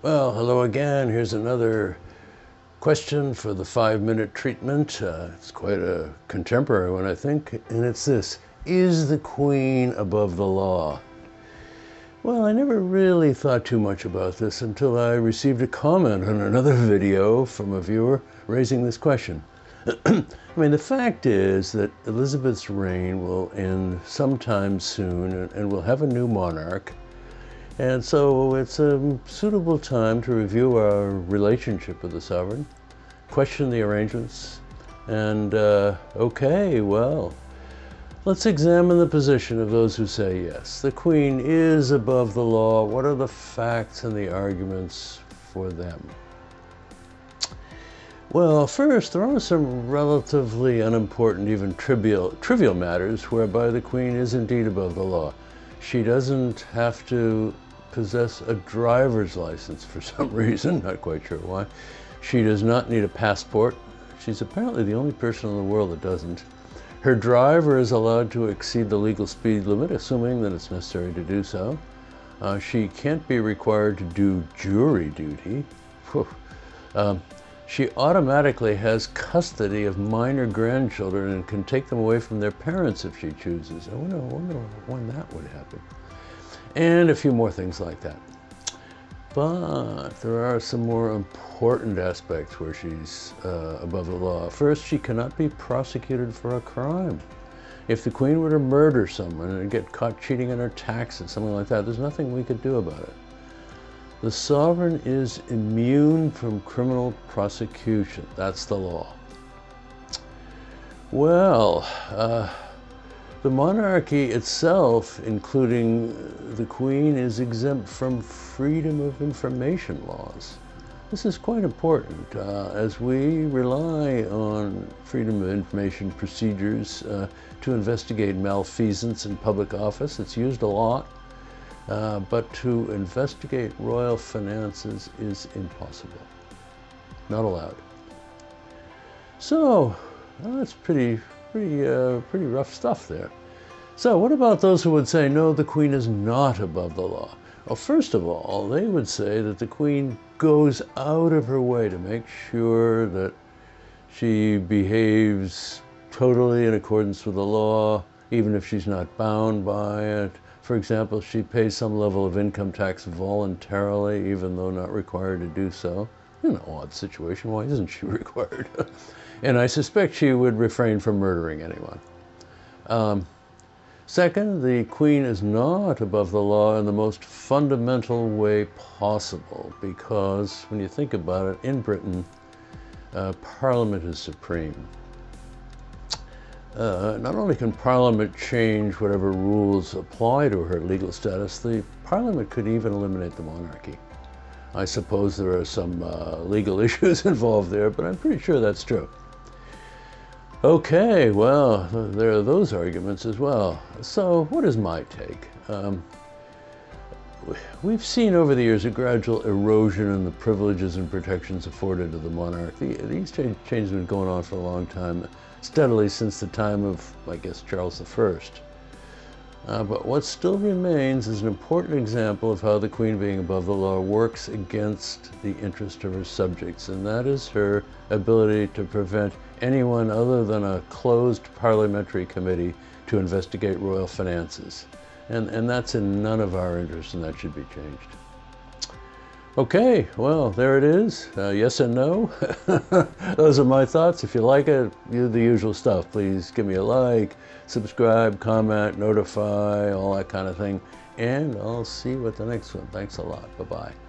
Well, hello again. Here's another question for the five-minute treatment. Uh, it's quite a contemporary one, I think, and it's this. Is the Queen above the law? Well, I never really thought too much about this until I received a comment on another video from a viewer raising this question. I mean, the fact is that Elizabeth's reign will end sometime soon and, and we'll have a new monarch. And so it's a suitable time to review our relationship with the sovereign, question the arrangements, and uh, okay, well, let's examine the position of those who say yes. The Queen is above the law. What are the facts and the arguments for them? Well, first, there are some relatively unimportant, even trivial, trivial matters whereby the Queen is indeed above the law. She doesn't have to possess a driver's license for some reason, not quite sure why. She does not need a passport. She's apparently the only person in the world that doesn't. Her driver is allowed to exceed the legal speed limit, assuming that it's necessary to do so. Uh, she can't be required to do jury duty. Um, she automatically has custody of minor grandchildren and can take them away from their parents if she chooses. I wonder, I wonder when that would happen and a few more things like that. But there are some more important aspects where she's uh, above the law. First, she cannot be prosecuted for a crime. If the queen were to murder someone and get caught cheating on her taxes, something like that, there's nothing we could do about it. The sovereign is immune from criminal prosecution. That's the law. Well, uh, the monarchy itself, including the Queen, is exempt from freedom of information laws. This is quite important uh, as we rely on freedom of information procedures uh, to investigate malfeasance in public office. It's used a lot, uh, but to investigate royal finances is impossible, not allowed. So, well, that's pretty pretty, uh, pretty rough stuff there. So what about those who would say, no, the Queen is not above the law? Well, first of all, they would say that the Queen goes out of her way to make sure that she behaves totally in accordance with the law, even if she's not bound by it. For example, she pays some level of income tax voluntarily, even though not required to do so. An odd situation, why isn't she required? and I suspect she would refrain from murdering anyone. Um, second, the Queen is not above the law in the most fundamental way possible because when you think about it, in Britain, uh, Parliament is supreme. Uh, not only can Parliament change whatever rules apply to her legal status, the Parliament could even eliminate the monarchy. I suppose there are some uh, legal issues involved there, but I'm pretty sure that's true. Okay, well, there are those arguments as well. So what is my take? Um, we've seen over the years a gradual erosion in the privileges and protections afforded to the monarch. The, these changes have been going on for a long time, steadily since the time of, I guess, Charles I. Uh, but what still remains is an important example of how the Queen being above the law works against the interest of her subjects, and that is her ability to prevent anyone other than a closed parliamentary committee to investigate royal finances. And, and that's in none of our interest, and that should be changed. Okay, well, there it is. Uh, yes and no. Those are my thoughts. If you like it, do the usual stuff. Please give me a like, subscribe, comment, notify, all that kind of thing. And I'll see you at the next one. Thanks a lot. Bye-bye.